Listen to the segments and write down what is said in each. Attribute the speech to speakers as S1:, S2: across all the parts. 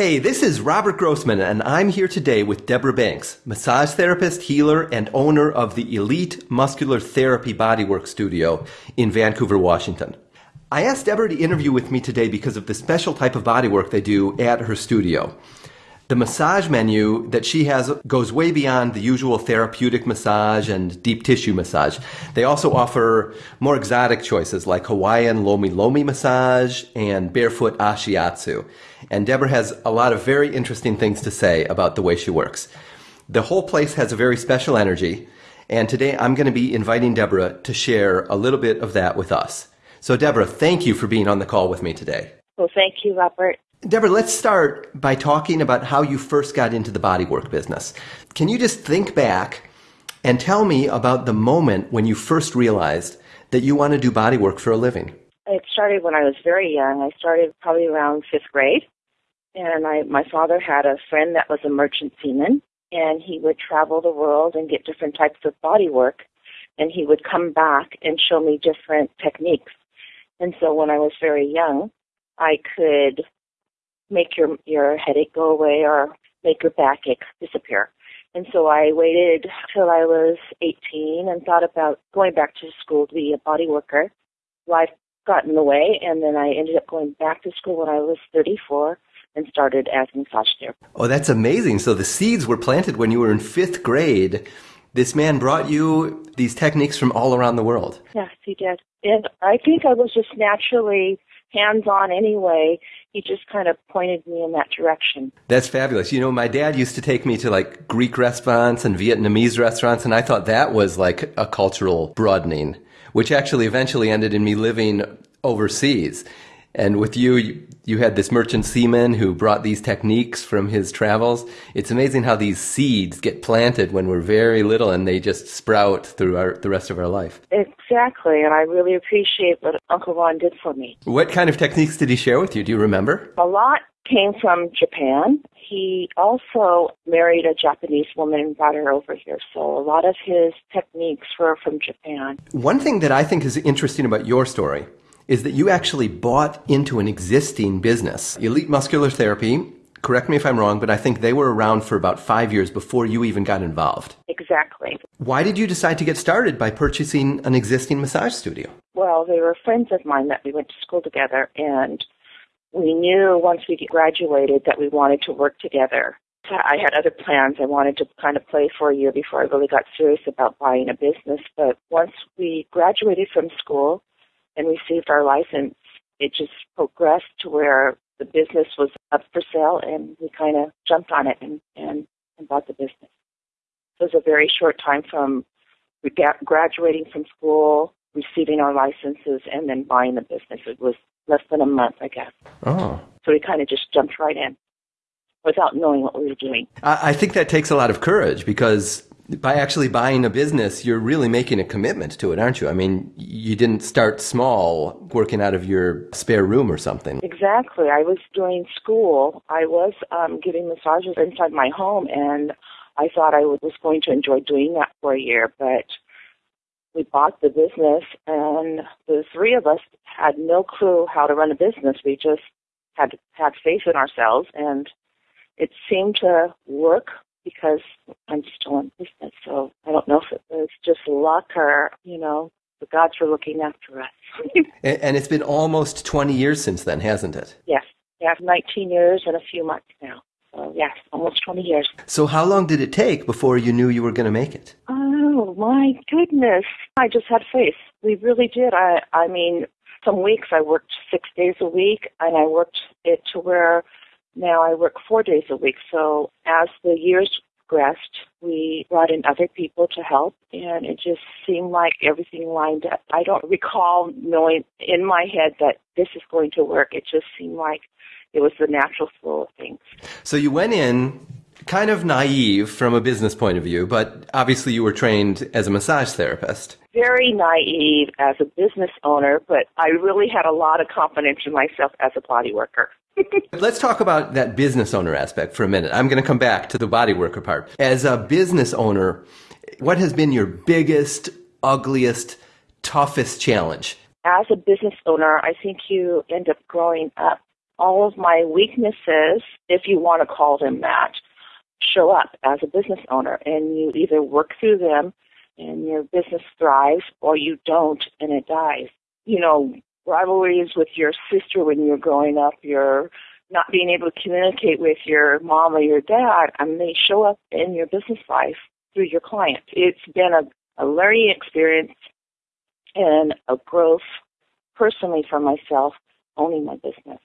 S1: Hey, this is Robert Grossman, and I'm here today with Deborah Banks, massage therapist, healer, and owner of the Elite Muscular Therapy Bodywork Studio in Vancouver, Washington. I asked Deborah to interview with me today because of the special type of bodywork they do at her studio. The massage menu that she has goes way beyond the usual therapeutic massage and deep tissue massage. They also offer more exotic choices like Hawaiian lomi lomi massage and barefoot ashiatsu. And Deborah has a lot of very interesting things to say about the way she works. The whole place has a very special energy. And today I'm going to be inviting Deborah to share a little bit of that with us. So, Deborah, thank you for being on the call with me today.
S2: Well, thank you, Robert.
S1: Deborah, let's start by talking about how you first got into the bodywork business. Can you just think back and tell me about the moment when you first realized that you want to do bodywork for a living?
S2: It started when I was very young. I started probably around fifth grade, and I, my father had a friend that was a merchant seaman, and he would travel the world and get different types of bodywork, and he would come back and show me different techniques. And so when I was very young, I could make your your headache go away or make your backache disappear. And so I waited till I was 18 and thought about going back to school to be a body worker. Life got in the way, and then I ended up going back to school when I was 34 and started as a massage therapist.
S1: Oh, that's amazing. So the seeds were planted when you were in fifth grade. This man brought you these techniques from all around the world.
S2: Yes, he did. And I think I was just naturally hands on anyway. He just kind of pointed me in that direction.
S1: That's fabulous. You know, my dad used to take me to like Greek restaurants and Vietnamese restaurants, and I thought that was like a cultural broadening, which actually eventually ended in me living overseas. And with you, you, you had this merchant seaman who brought these techniques from his travels. It's amazing how these seeds get planted when we're very little and they just sprout through our, the rest of our life.
S2: Exactly, and I really appreciate what Uncle Ron did for me.
S1: What kind of techniques did he share with you? Do you remember?
S2: A lot came from Japan. He also married a Japanese woman and brought her over here. So a lot of his techniques were from Japan.
S1: One thing that I think is interesting about your story is that you actually bought into an existing business, Elite Muscular Therapy. Correct me if I'm wrong, but I think they were around for about five years before you even got involved.
S2: Exactly.
S1: Why did you decide to get started by purchasing an existing massage studio?
S2: Well, they were friends of mine that we went to school together, and we knew once we graduated that we wanted to work together. I had other plans. I wanted to kind of play for a year before I really got serious about buying a business. But once we graduated from school, and received our license, it just progressed to where the business was up for sale and we kind of jumped on it and, and, and bought the business. So it was a very short time from graduating from school, receiving our licenses, and then buying the business. It was less than a month, I guess.
S1: Oh.
S2: So we kind of just jumped right in without knowing what we were doing.
S1: I think that takes a lot of courage because by actually buying a business, you're really making a commitment to it, aren't you? I mean, you didn't start small working out of your spare room or something.
S2: Exactly. I was doing school. I was um, giving massages inside my home, and I thought I was going to enjoy doing that for a year, but we bought the business, and the three of us had no clue how to run a business. We just had had faith in ourselves, and it seemed to work because I'm still in business. So I don't know if it was just luck or, you know, the gods were looking after us.
S1: and it's been almost 20 years since then, hasn't it?
S2: Yes. Yeah, 19 years and a few months now. So, yes, almost 20 years.
S1: So, how long did it take before you knew you were going to make it?
S2: Oh, my goodness. I just had faith. We really did. I, I mean, some weeks I worked six days a week, and I worked it to where now I work four days a week. So as the years progressed, we brought in other people to help, and it just seemed like everything lined up. I don't recall knowing in my head that this is going to work. It just seemed like it was the natural flow of things.
S1: So you went in kind of naive from a business point of view, but obviously you were trained as a massage therapist.
S2: Very naive as a business owner, but I really had a lot of confidence in myself as a body worker.
S1: Let's talk about that business owner aspect for a minute. I'm going to come back to the body worker part. As a business owner, what has been your biggest, ugliest, toughest challenge?
S2: As a business owner, I think you end up growing up all of my weaknesses, if you want to call them that, show up as a business owner. And you either work through them and your business thrives or you don't and it dies. You know, rivalries with your sister when you're growing up, your not being able to communicate with your mom or your dad, mean, they show up in your business life through your clients. It's been a, a learning experience and a growth personally for myself owning my business.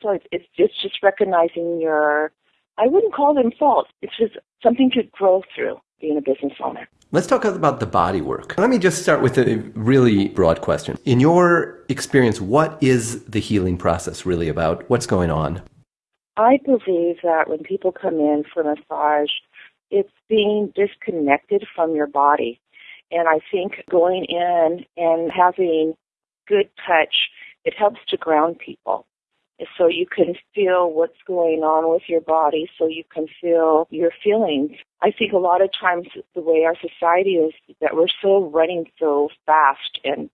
S2: So it's, it's just, just recognizing your, I wouldn't call them faults. It's just something to grow through being a business owner.
S1: Let's talk about the body work. Let me just start with a really broad question. In your experience, what is the healing process really about? What's going on?
S2: I believe that when people come in for massage, it's being disconnected from your body. And I think going in and having good touch, it helps to ground people. So you can feel what's going on with your body, so you can feel your feelings. I think a lot of times the way our society is that we're so running so fast and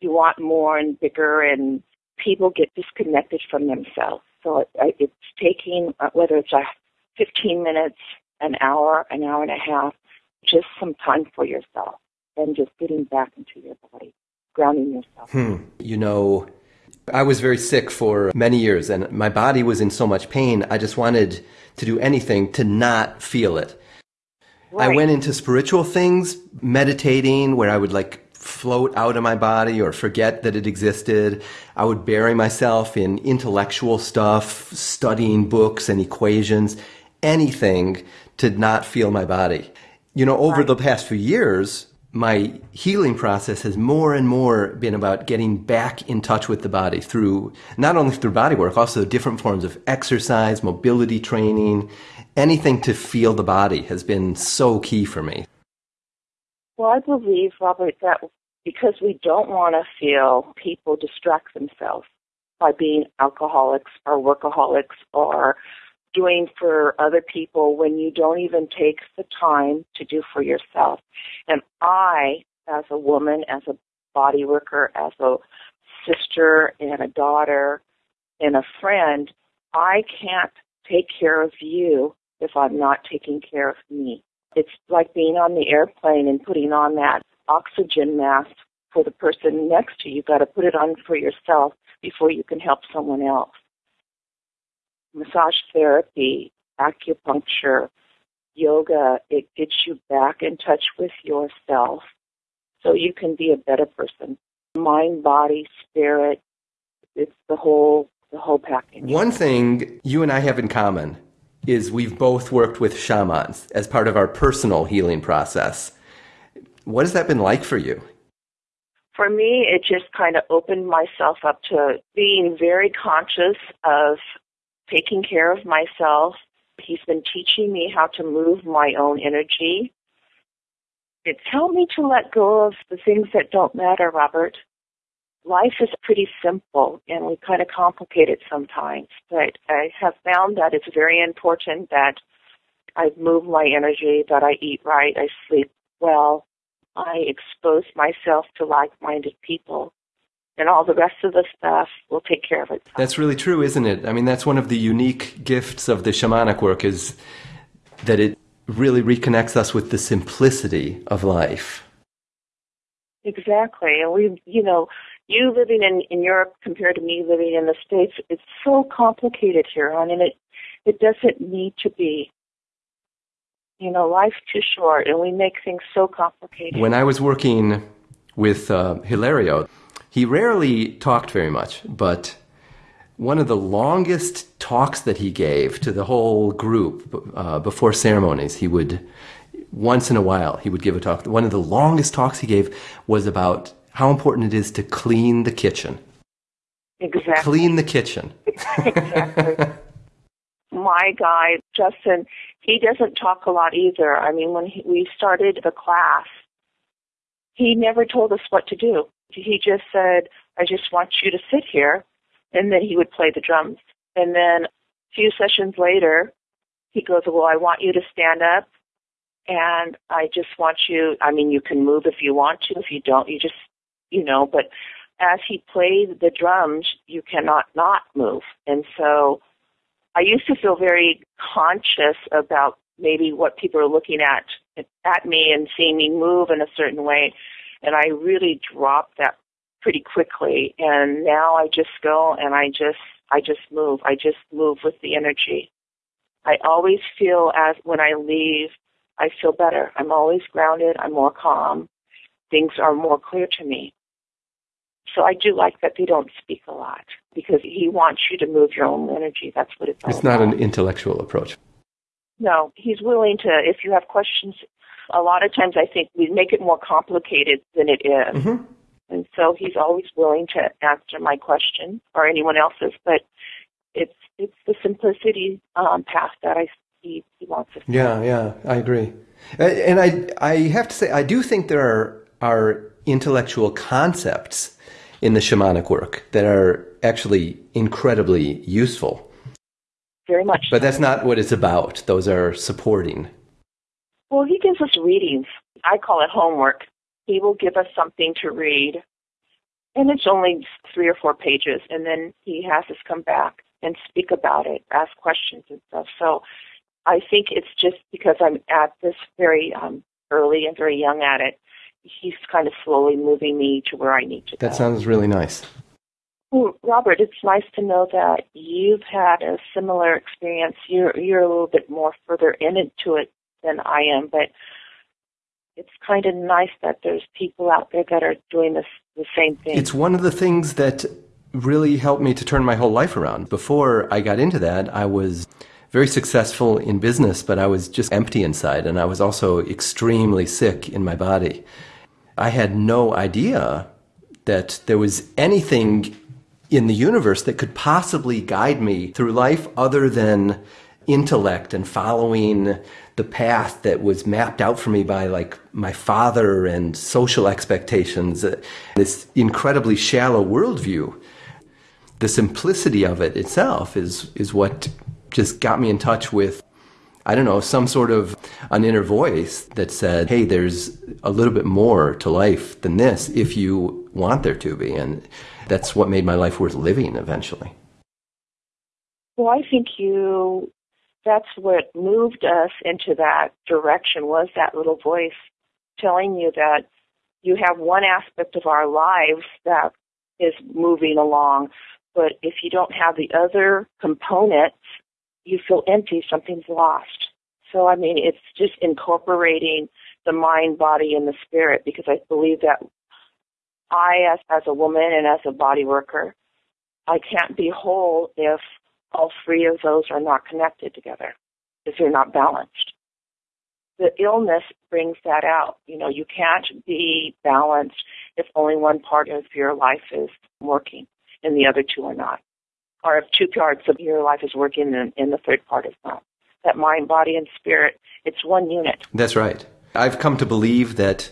S2: you want more and bigger and people get disconnected from themselves. So it, it's taking, uh, whether it's a 15 minutes, an hour, an hour and a half, just some time for yourself and just getting back into your body, grounding yourself.
S1: Hmm. You know, I was very sick for many years and my body was in so much pain. I just wanted to do anything to not feel it. Right. I went into spiritual things, meditating, where I would like float out of my body or forget that it existed. I would bury myself in intellectual stuff, studying books and equations, anything to not feel my body. You know, over right. the past few years, my healing process has more and more been about getting back in touch with the body through not only through body work, also different forms of exercise, mobility training, anything to feel the body has been so key for me.
S2: Well, I believe, Robert, that because we don't want to feel people distract themselves by being alcoholics or workaholics or doing for other people when you don't even take the time to do for yourself. And I, as a woman, as a body worker, as a sister and a daughter and a friend, I can't take care of you if I'm not taking care of me. It's like being on the airplane and putting on that oxygen mask for the person next to you. You've got to put it on for yourself before you can help someone else massage therapy, acupuncture, yoga, it gets you back in touch with yourself so you can be a better person. Mind, body, spirit, it's the whole the whole package.
S1: One thing you and I have in common is we've both worked with shamans as part of our personal healing process. What has that been like for you?
S2: For me, it just kind of opened myself up to being very conscious of taking care of myself. He's been teaching me how to move my own energy. It's helped me to let go of the things that don't matter, Robert. Life is pretty simple and we kind of complicate it sometimes, but I have found that it's very important that I move my energy, that I eat right, I sleep well, I expose myself to like-minded people and all the rest of the stuff will take care of itself.
S1: That's really true, isn't it? I mean, that's one of the unique gifts of the shamanic work is that it really reconnects us with the simplicity of life.
S2: Exactly. And we, you know, you living in, in Europe compared to me living in the States, it's so complicated here, I and it, it doesn't need to be. You know, life's too short, and we make things so complicated.
S1: When I was working with uh, Hilario, he rarely talked very much, but one of the longest talks that he gave to the whole group uh, before ceremonies, he would, once in a while, he would give a talk. One of the longest talks he gave was about how important it is to clean the kitchen.
S2: Exactly.
S1: Clean the kitchen.
S2: exactly. My guy, Justin, he doesn't talk a lot either. I mean, when he, we started the class, he never told us what to do. He just said, I just want you to sit here. And then he would play the drums. And then a few sessions later, he goes, Well, I want you to stand up. And I just want you, I mean, you can move if you want to. If you don't, you just, you know, but as he played the drums, you cannot not move. And so I used to feel very conscious about maybe what people are looking at at me and seeing me move in a certain way. And I really dropped that pretty quickly. And now I just go and I just I just move. I just move with the energy. I always feel as when I leave, I feel better. I'm always grounded. I'm more calm. Things are more clear to me. So I do like that they don't speak a lot because he wants you to move your own energy. That's what it's.
S1: It's not about. an intellectual approach.
S2: No, he's willing to. If you have questions, a lot of times I think we make it more complicated than it is. Mm-hmm. And so he's always willing to answer my question or anyone else's, but it's it's the simplicity um, path that I he, he wants us.
S1: Yeah, yeah, I agree. And I I have to say I do think there are are intellectual concepts in the shamanic work that are actually incredibly useful.
S2: Very much.
S1: But that's not what it's about. Those are supporting.
S2: Well, he gives us readings. I call it homework. He will give us something to read, and it's only three or four pages, and then he has us come back and speak about it, ask questions and stuff. So I think it's just because I'm at this very um, early and very young at it he's kind of slowly moving me to where I need to
S1: that go. That sounds really nice.
S2: Well, Robert, it's nice to know that you've had a similar experience. You're you're a little bit more further into it than I am, but it's kind of nice that there's people out there that are doing this the same thing.
S1: It's one of the things that really helped me to turn my whole life around. Before I got into that, I was very successful in business, but I was just empty inside, and I was also extremely sick in my body. I had no idea that there was anything in the universe that could possibly guide me through life other than intellect and following the path that was mapped out for me by like my father and social expectations, this incredibly shallow worldview. The simplicity of it itself is, is what just got me in touch with I don't know, some sort of an inner voice that said, hey, there's a little bit more to life than this if you want there to be. And that's what made my life worth living eventually.
S2: Well, I think you, that's what moved us into that direction was that little voice telling you that you have one aspect of our lives that is moving along, but if you don't have the other components, you feel empty, something's lost. So, I mean, it's just incorporating the mind, body, and the spirit because I believe that I, as, as a woman and as a body worker, I can't be whole if all three of those are not connected together, if they're not balanced. The illness brings that out. You know, you can't be balanced if only one part of your life is working and the other two are not or if two parts of your life is working and, and the third part is not. That mind, body, and spirit, it's one unit.
S1: That's right. I've come to believe that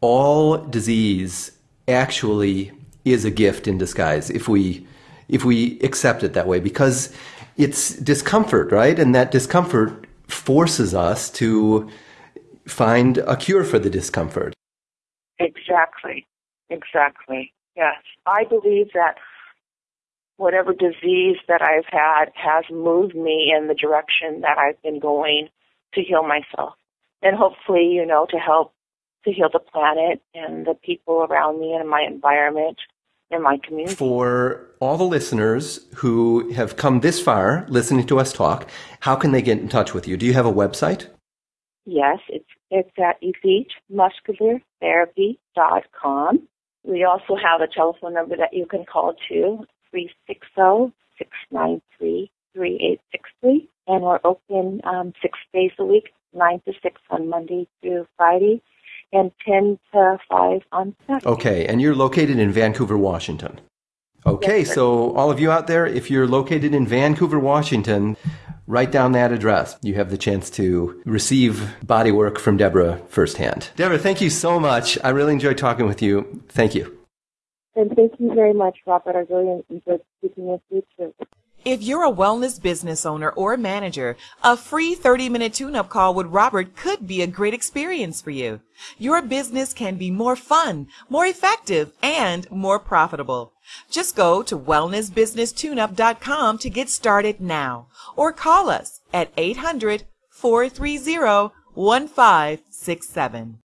S1: all disease actually is a gift in disguise if we if we accept it that way because it's discomfort, right? And that discomfort forces us to find a cure for the discomfort.
S2: Exactly. Exactly. Yes. I believe that whatever disease that I've had has moved me in the direction that I've been going to heal myself. And hopefully, you know, to help to heal the planet and the people around me and my environment and my community.
S1: For all the listeners who have come this far listening to us talk, how can they get in touch with you? Do you have a website?
S2: Yes, it's it's at elitemusculartherapy.com. We also have a telephone number that you can call to 360-693-3863. And we're open um, six days a week, 9 to 6 on Monday through Friday, and 10 to 5 on Saturday.
S1: Okay, and you're located in Vancouver, Washington. Okay, yes, so all of you out there, if you're located in Vancouver, Washington, write down that address. You have the chance to receive body work from Deborah firsthand. Deborah, thank you so much. I really enjoyed talking with you. Thank you.
S2: And thank you very much, Robert. I really enjoyed speaking with you too.
S3: If you're a wellness business owner or manager, a free 30 minute tune up call with Robert could be a great experience for you. Your business can be more fun, more effective, and more profitable. Just go to wellnessbusinesstuneup.com to get started now or call us at 800 430 1567.